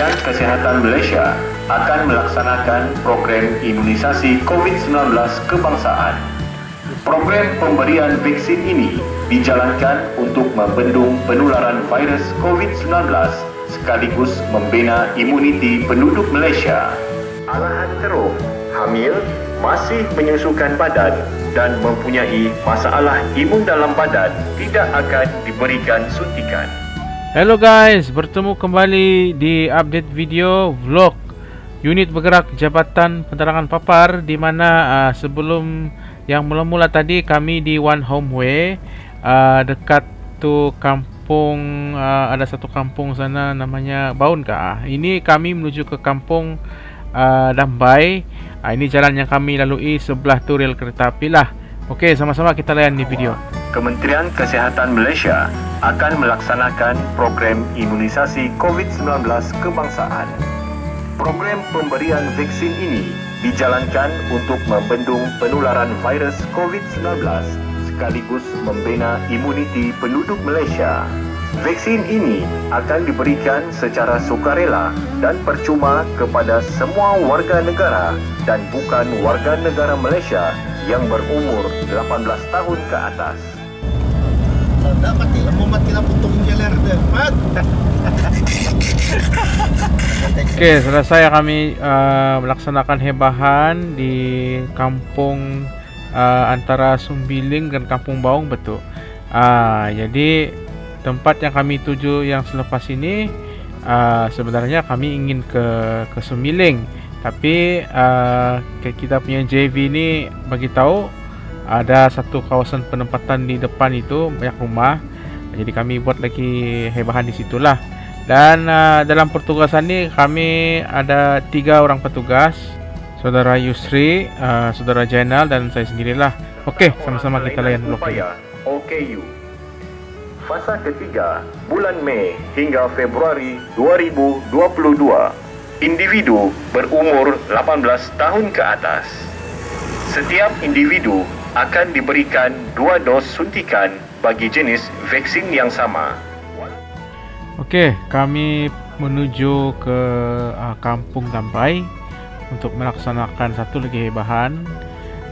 Kementerian Kesihatan Malaysia akan melaksanakan program imunisasi COVID-19 kebangsaan. Program pemberian vaksin ini dijalankan untuk membendung penularan virus COVID-19 sekaligus membina imuniti penduduk Malaysia. Alahan teruk, hamil, masih menyusukan badan dan mempunyai masalah imun dalam badan tidak akan diberikan suntikan. Hello guys, bertemu kembali di update video vlog unit bergerak Jabatan Penerangan Papar di mana uh, sebelum yang mula-mula tadi kami di One Home Way uh, dekat tu kampung uh, ada satu kampung sana namanya Baun kah? Ini kami menuju ke kampung uh, Dambai. Uh, ini jalan yang kami lalui sebelah tu rel kereta api lah. Okey, sama-sama kita layan di video. Kementerian Kesihatan Malaysia akan melaksanakan program imunisasi COVID-19 kebangsaan. Program pemberian vaksin ini dijalankan untuk membendung penularan virus COVID-19 sekaligus membina imuniti penduduk Malaysia. Vaksin ini akan diberikan secara sukarela dan percuma kepada semua warga negara dan bukan warga negara Malaysia yang berumur 18 tahun ke atas. Lah, mau mati putung jeler dia. Mat. Okey, selesai kami uh, melaksanakan hebahan di kampung uh, antara Sumbiling dan Kampung Baung betul. Uh, jadi tempat yang kami tuju yang selepas ini uh, sebenarnya kami ingin ke ke Sumbiling tapi uh, kita punya JV ni bagi tahu ada satu kawasan penempatan di depan itu banyak rumah. Jadi kami buat lagi hebahan di situlah. Dan uh, dalam pertugasan ni kami ada tiga orang petugas. Saudara Yusri uh, saudara Jainal dan saya sendirilah. Okey sama-sama kita layan blok ini. OKU Fasa ketiga bulan Mei hingga Februari 2022 individu berumur 18 tahun ke atas. Setiap individu akan diberikan dua dos suntikan bagi jenis vaksin yang sama. Okey, kami menuju ke uh, Kampung Dambai untuk melaksanakan satu lagi hebahan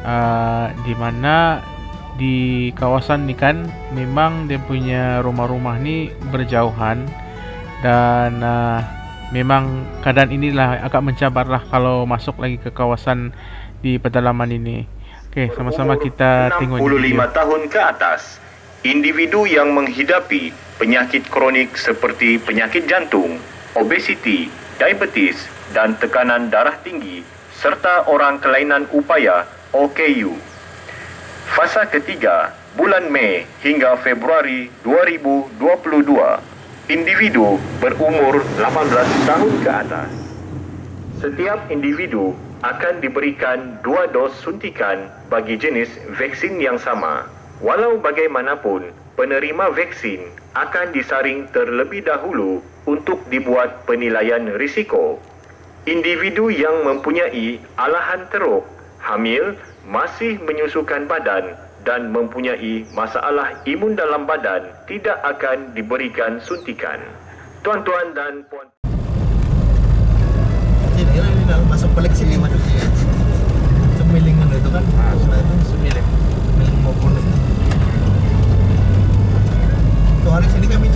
uh, di mana di kawasan ni kan memang dia punya rumah-rumah ni berjauhan dan uh, memang keadaan inilah agak mencabarlah kalau masuk lagi ke kawasan di pedalaman ini. Okey, sama-sama kita tengok 65 tahun ke atas, individu yang menghidapi penyakit kronik seperti penyakit jantung, obesiti, diabetes dan tekanan darah tinggi serta orang kelainan upaya OKU. Fasa ketiga, bulan Mei hingga Februari 2022 individu berumur 18 tahun ke atas. Setiap individu akan diberikan dua dos suntikan bagi jenis vaksin yang sama. Walau bagaimanapun, penerima vaksin akan disaring terlebih dahulu untuk dibuat penilaian risiko. Individu yang mempunyai alahan teruk, hamil, masih menyusukan badan dan mempunyai masalah imun dalam badan tidak akan diberikan suntikan. Tuan-tuan dan puan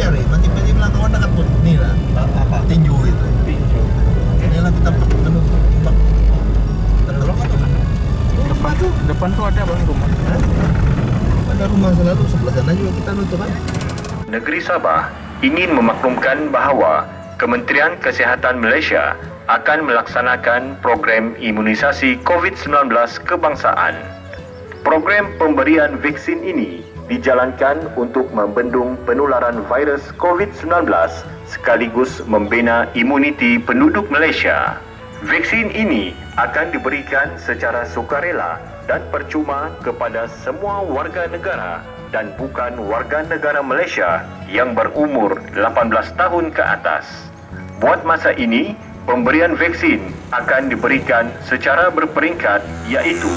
cari, mati-mati bilang kawan dekat pun ni lah. Apa? Tinju itu. Tinju. Ini lah kita anu tembak. Tertolong atau mana? Depan tu, depan tu ada bang rumah. Ada rumah selalu sebelah sana juga kita nutup kan? Negeri Sabah ingin memaklumkan bahawa Kementerian Kesihatan Malaysia akan melaksanakan program imunisasi COVID-19 kebangsaan. Program pemberian vaksin ini dijalankan untuk membendung penularan virus COVID-19 sekaligus membina imuniti penduduk Malaysia. Vaksin ini akan diberikan secara sukarela dan percuma kepada semua warga negara dan bukan warga negara Malaysia yang berumur 18 tahun ke atas. Buat masa ini, pemberian vaksin akan diberikan secara berperingkat iaitu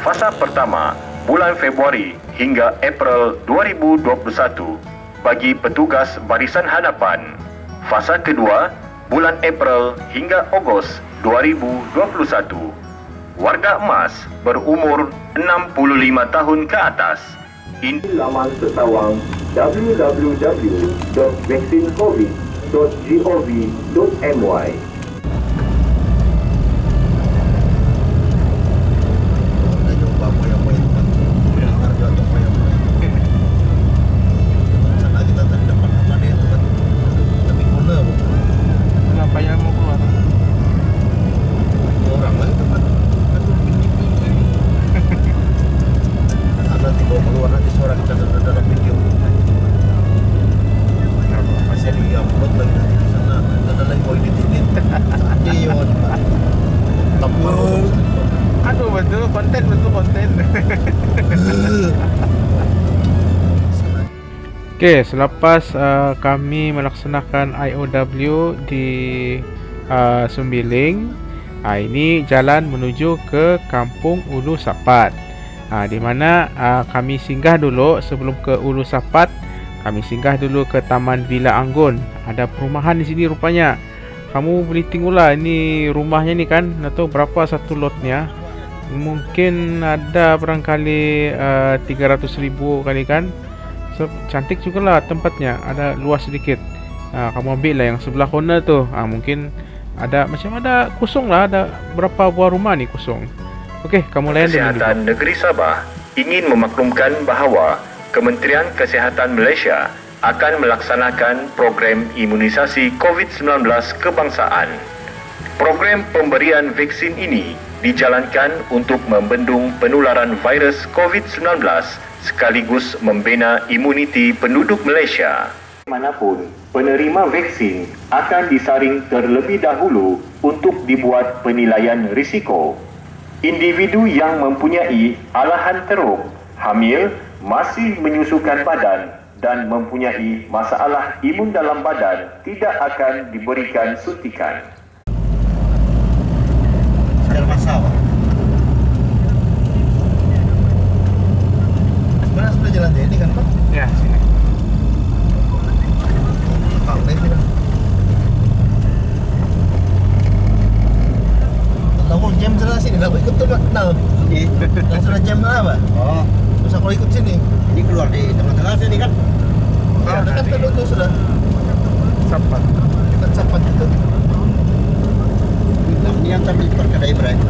fasa pertama bulan Februari hingga April 2021 bagi petugas barisan hadapan. Fasa kedua bulan April hingga Ogos 2021. Warga emas berumur 65 tahun ke atas. In laman setawang www.vaksincovid.gov.my Dah jumpa moyang-moyang tempat. Dengar juga tu moyang-moyang. Sana kita tadi dapat nama dia tempat. Tapi guna pun. Kenapa yang mau keluar? Dua orang lagi tempat. Ada tiba keluar nanti suara kita sudah dalam video. Masih di upload lagi nanti di sana. Ada lagi mau edit edit. Iya, tapi Aduh betul konten betul konten. Okey, selepas uh, kami melaksanakan IOW di uh, Sumbiling, uh, ini jalan menuju ke Kampung Ulu Sapat. Uh, di mana uh, kami singgah dulu sebelum ke Ulu Sapat, kami singgah dulu ke Taman Villa Anggun. Ada perumahan di sini rupanya. Kamu boleh tengoklah ini rumahnya ni kan, nak tahu berapa satu lotnya. Mungkin ada barangkali uh, 300 ribu kali kan So, cantik juga lah tempatnya. Ada luas sedikit. Ha, Kamu ambil lah yang sebelah corner tu. Ha, Mungkin ada macam ada kosong lah. Ada berapa buah rumah ni kosong. Okey, kamu layan dulu Kesihatan Negeri Sabah ingin memaklumkan bahawa Kementerian Kesihatan Malaysia akan melaksanakan program imunisasi COVID-19 kebangsaan. Program pemberian vaksin ini dijalankan untuk membendung penularan virus COVID-19 sekaligus membina imuniti penduduk Malaysia. Manapun, penerima vaksin akan disaring terlebih dahulu untuk dibuat penilaian risiko. Individu yang mempunyai alahan teruk, hamil, masih menyusukan badan dan mempunyai masalah imun dalam badan tidak akan diberikan suntikan. Sejarah masalah. Sebenarnya sudah jalan ini kan Pak? Ya, sini Pak, ini sini. Tahu jam sana sini, nak ikut tu Pak? Tahu? Yang sudah jam sana Pak? Oh, Terus aku ikut sini. ini keluar di tengah-tengah sini kan? Ah, dekat tu tu sudah. Sapat Dekat sapat itu. Nam niyan sa Milpar kada Ibrahim.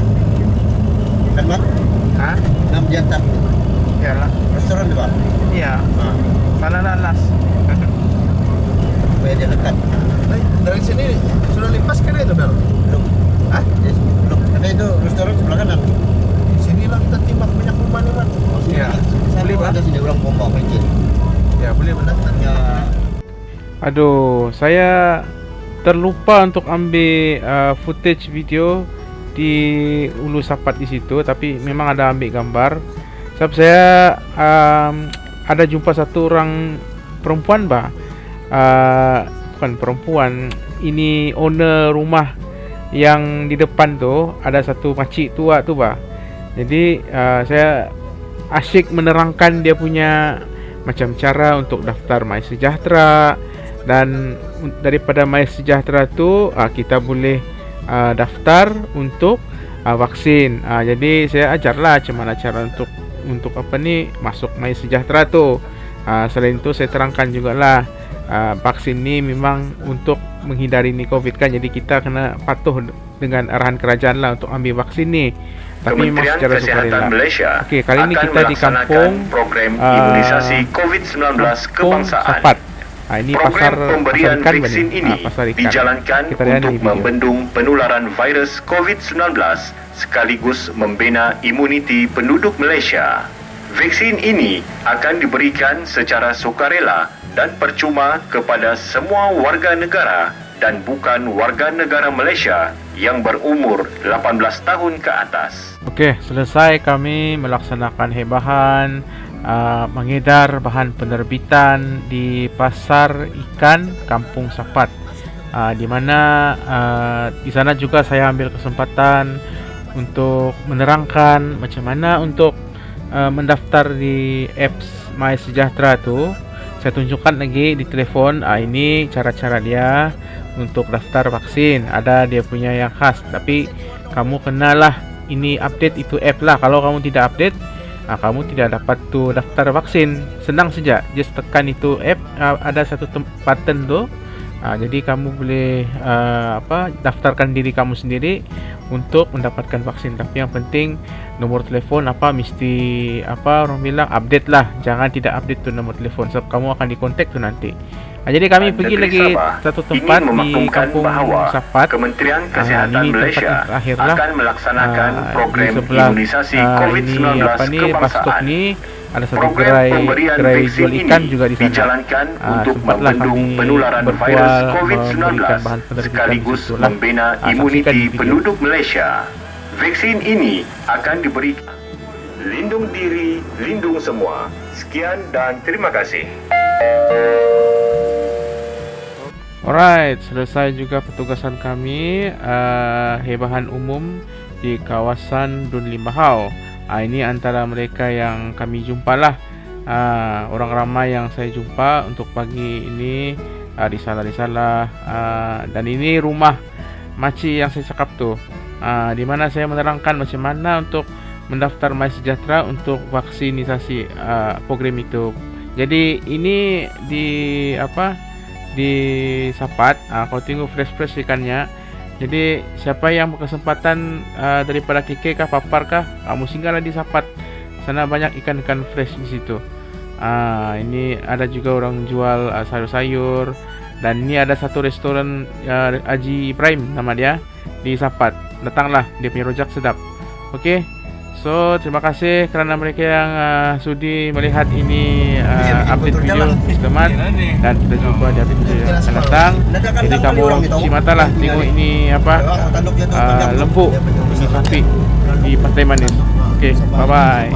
Kan Mak? Ha? Nam diyan ta. Ya lah Restoran di ba? Ya, Ah, salah lalas supaya dia dekat. Eh, dari sini sudah limpas kan itu Bel? Belum. Hah? Yes, belum. Ada itu restoran sebelah kanan. Sini lah kita timbang banyak rumah. Oh, sini. Ya. Sana Boleh, Pak? ada sini orang pompa pencet. Ya, boleh Ya, Aduh, saya terlupa untuk ambil uh, footage video di Ulu Sapat di situ tapi memang ada ambil gambar. Sebab saya um, ada jumpa satu orang perempuan bah. Uh, bukan perempuan, ini owner rumah yang di depan tu ada satu makcik tua tu bah. Jadi uh, saya asyik menerangkan dia punya macam cara untuk daftar My Sejahtera dan daripada My Sejahtera tu uh, kita boleh uh, daftar untuk uh, vaksin. Uh, jadi saya ajarlah macam mana cara untuk untuk apa ni masuk My Sejahtera tu. Uh, selain itu saya terangkan jugalah uh, vaksin ni memang untuk menghindari ni COVID kan. Jadi kita kena patuh dengan arahan kerajaan lah untuk ambil vaksin ni. Tapi memang Kementerian secara Kesihatan sukarela. Malaysia Okey, kali ini kita di kampung, program ah, imunisasi COVID-19 Kampung kebangsaan. Sapat. Ha, ini Program pasar pemberian pasar ikan vaksin ini Ha, pasar ikan. dijalankan Kita untuk membendung penularan virus COVID-19 sekaligus membina imuniti penduduk Malaysia. Vaksin ini akan diberikan secara sukarela dan percuma kepada semua warga negara dan bukan warga negara Malaysia yang berumur 18 tahun ke atas. Okey, selesai kami melaksanakan hebahan uh, mengedar bahan penerbitan di pasar ikan Kampung Sapat. Uh, di mana uh, di sana juga saya ambil kesempatan untuk menerangkan macam mana untuk uh, mendaftar di apps My Sejahtera tu. Saya tunjukkan lagi di telefon. Uh, ini cara-cara dia untuk daftar vaksin. Ada dia punya yang khas. Tapi kamu kenalah ini update itu app lah. Kalau kamu tidak update, uh, kamu tidak dapat tu daftar vaksin. Senang saja. Just tekan itu app. Uh, ada satu button tu. Uh, jadi kamu boleh uh, apa daftarkan diri kamu sendiri untuk mendapatkan vaksin. Tapi yang penting nomor telefon apa mesti apa orang bilang update lah. Jangan tidak update tu nomor telefon sebab kamu akan dikontak tu nanti. Ah, jadi kami pergi lagi Sabah satu tempat di kampung bahawa Sapat. Kementerian Ah, Kesihatan ini tempat Malaysia lah. akan melaksanakan Ah, program sebelah, imunisasi ah, COVID-19 ini apa ni kebangsaan. ni ada satu Program gerai gerai vaksin jual ikan ini juga di sana. dijalankan Ah, untuk membendung penularan virus memberikan COVID-19 bahan penerbitan sekaligus membina saksikan imuniti penduduk Malaysia. Vaksin ini akan diberikan. Lindung diri, lindung semua. Sekian dan terima kasih. Alright, selesai juga petugasan kami uh, hebahan umum di kawasan Dun Limbahau. Uh, ini antara mereka yang kami jumpa lah. Uh, orang ramai yang saya jumpa untuk pagi ini uh, risalah-risalah uh, dan ini rumah makcik yang saya cakap tu. Uh, di mana saya menerangkan macam mana untuk mendaftar My Sejahtera untuk vaksinisasi uh, program itu. Jadi ini di apa di Sapat uh, kau tengok fresh-fresh ikannya. Jadi siapa yang berkesempatan uh, daripada KK kah Papar kah kamu singgahlah di Sapat. Sana banyak ikan-ikan fresh di situ. Uh, ini ada juga orang jual uh, sayur-sayur. Dan ini ada satu restoran uh, Haji Ibrahim nama dia di Sapat. Datanglah dia punya rojak sedap. Okey So, terima kasih kerana mereka yang uh, sudi melihat ini uh, update video teman dan kita jumpa di update video yang akan datang. Jadi kamu cuci mata lah tengok ini apa uh, lembu ini sapi di Pantai Manis. Okay, bye bye.